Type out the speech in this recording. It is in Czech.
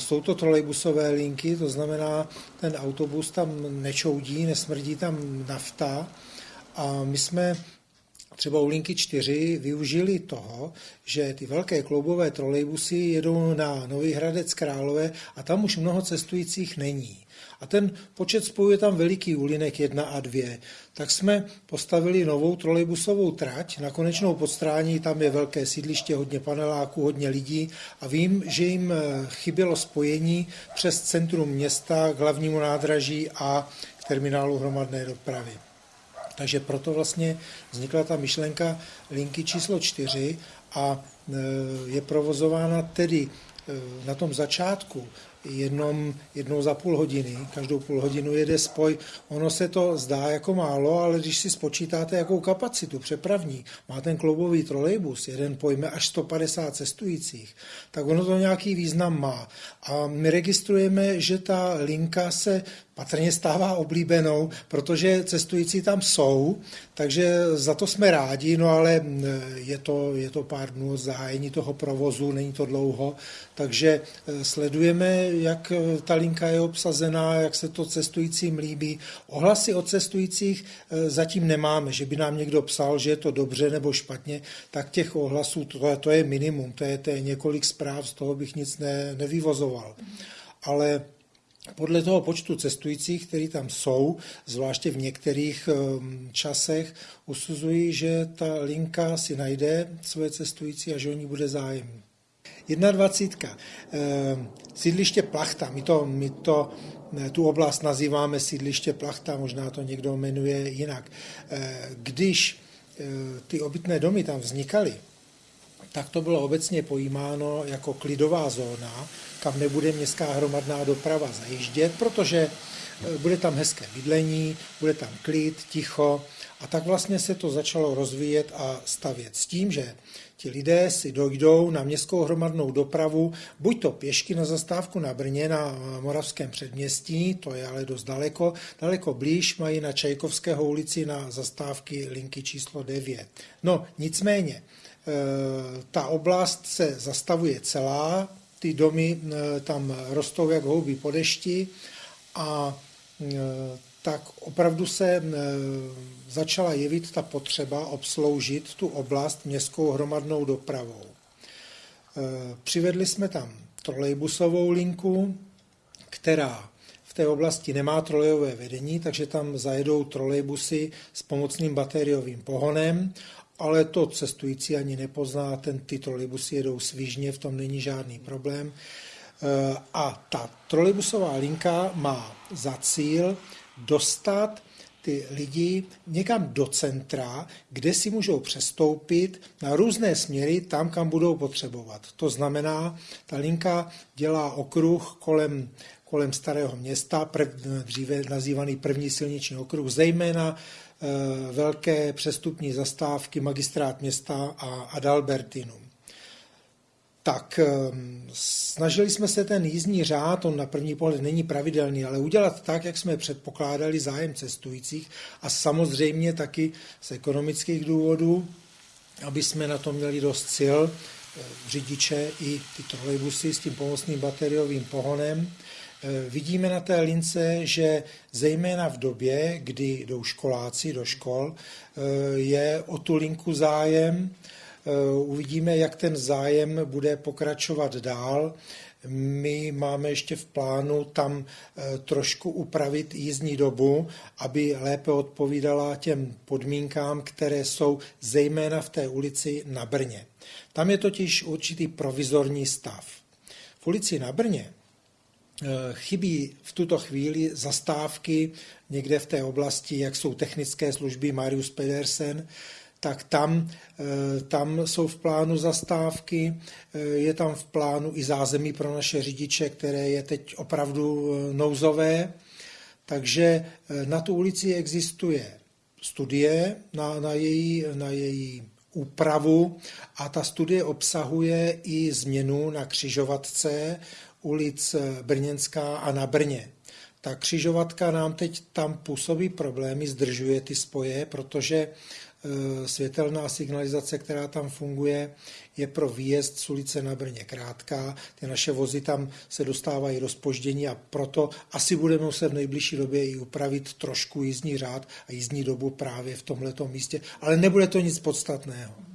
jsou to trolejbusové linky, to znamená, ten autobus tam nečoudí, nesmrdí tam nafta. A my jsme třeba u linky 4 využili toho, že ty velké kloubové trolejbusy jedou na Nový Hradec Králové a tam už mnoho cestujících není. A ten počet spojuje tam veliký úlinek 1 a 2. Tak jsme postavili novou trolejbusovou trať na konečnou podstrání, tam je velké sídliště, hodně paneláků, hodně lidí a vím, že jim eh, chybělo spojení přes centrum města k hlavnímu nádraží a k terminálu hromadné dopravy. Takže proto vlastně vznikla ta myšlenka linky číslo 4 a e, je provozována tedy e, na tom začátku jenom jednou za půl hodiny, každou půl hodinu jede spoj. Ono se to zdá jako málo, ale když si spočítáte, jakou kapacitu přepravní má ten kloubový trolejbus, jeden pojme až 150 cestujících, tak ono to nějaký význam má. A my registrujeme, že ta linka se patrně stává oblíbenou, protože cestující tam jsou, takže za to jsme rádi, no ale je to, je to pár dnů zahájení toho provozu, není to dlouho, takže e, sledujeme, jak e, ta linka je obsazená, jak se to cestujícím líbí. Ohlasy od cestujících e, zatím nemáme, že by nám někdo psal, že je to dobře nebo špatně, tak těch ohlasů, to, to je minimum, to je, to je několik zpráv, z toho bych nic ne, nevyvozoval. Ale podle toho počtu cestujících, kteří tam jsou, zvláště v některých ehm, časech, usuzují, že ta linka si najde svoje cestující a že o ní bude zájem. 21. Ehm, sídliště Plachta. My to, my to tu oblast nazýváme sídliště Plachta, možná to někdo jmenuje jinak. Ehm, když ty obytné domy tam vznikaly, tak to bylo obecně pojímáno jako klidová zóna, kam nebude městská hromadná doprava zajíždět, protože e, bude tam hezké bydlení, bude tam klid, ticho a tak vlastně se to začalo rozvíjet a stavět s tím, že ti lidé si dojdou na městskou hromadnou dopravu, buď to pěšky na zastávku na Brně, na Moravském předměstí, to je ale dost daleko, daleko blíž mají na Čajkovského ulici na zastávky linky číslo 9. No nicméně, ta oblast se zastavuje celá, ty domy eh, tam rostou jak houby po dešti a eh, tak opravdu se eh, začala jevit ta potřeba obsloužit tu oblast městskou hromadnou dopravou. Přivedli jsme tam trolejbusovou linku, která v té oblasti nemá trolejové vedení, takže tam zajedou trolejbusy s pomocným bateriovým pohonem ale to cestující ani nepozná, ten, ty trolejbusy jedou svižně, v tom není žádný problém. Eh, a ta trolejbusová linka má za cíl dostat ty lidi někam do centra, kde si můžou přestoupit na různé směry tam, kam budou potřebovat. To znamená, ta linka dělá okruh kolem, kolem starého města, prv, dříve nazývaný první silniční okruh, zejména Eh, velké přestupní zastávky magistrát města a Adalbertinum. Tak eh, snažili jsme se ten jízdní řád, on na první pohled není pravidelný, ale udělat tak, jak jsme předpokládali zájem cestujících a samozřejmě taky z ekonomických důvodů, aby jsme na to měli dost sil, eh, řidiče i ty trolejbusy s tím pomocným bateriovým pohonem, vidíme na té lince, že zejména v době, kdy jdou školáci do škol, eh, je o tu linku zájem. Eh, uvidíme, jak ten zájem bude pokračovat dál. My máme ještě v plánu tam trošku upravit jízdní dobu, aby lépe odpovídala těm podmínkám, které jsou zejména v té ulici na Brně. Tam je totiž určitý provizorní stav. V ulici na Brně Eh, chybí v tuto chvíli zastávky někde v té oblasti, jak jsou technické služby Marius Pedersen, tak tam, eh, tam jsou v plánu zastávky, eh, je tam v plánu i zázemí pro naše řidiče, které je teď opravdu nouzové. Takže na tu ulici existuje studie na, na, její, na její úpravu a ta studie obsahuje i změnu na křižovatce ulic Brněnská a na Brně. Ta křižovatka nám teď tam působí problémy, zdržuje ty spoje, protože světelná signalizace, která tam funguje, je pro výjezd z ulice na Brně krátká. Ty naše vozy tam se dostávají do spoždění a proto asi budeme muset v nejbližší době i upravit trošku jízdní řád a jízdní dobu právě v tomto místě, ale nebude to nic podstatného.